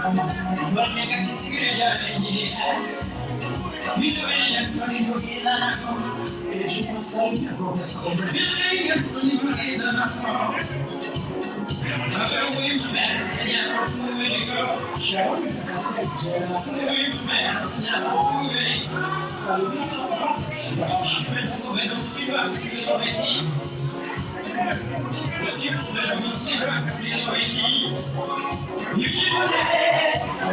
Swarnya kaki segera jalan jadi Bila bila kau ni bukit tanah kau Esok masalahnya profesor Bila bila kau ni bukit tanah kau Aku imam, ya aku mereka. Jauh kata jelas, aku imam, ya aku mereka. Salam apa? Sebab aku belum